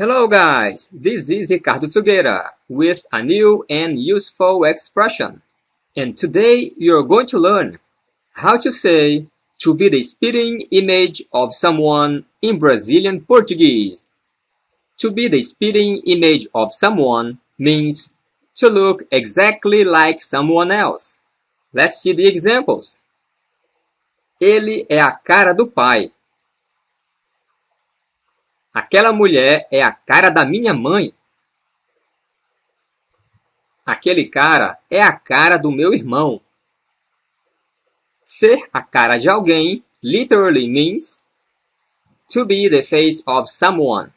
Hello guys, this is Ricardo Filgueira with a new and useful expression. And today you're going to learn how to say to be the spitting image of someone in Brazilian Portuguese. To be the spitting image of someone means to look exactly like someone else. Let's see the examples. Ele é a cara do pai. Aquela mulher é a cara da minha mãe. Aquele cara é a cara do meu irmão. Ser a cara de alguém literally means to be the face of someone.